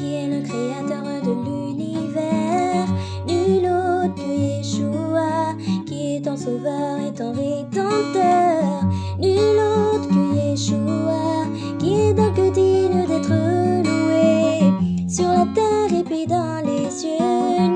Qui est le créateur de l'univers, nul autre que Yeshua, qui est ton sauveur et ton rédempteur, nul autre que Yeshua, qui est donc digne d'être loué, sur la terre et puis dans les cieux,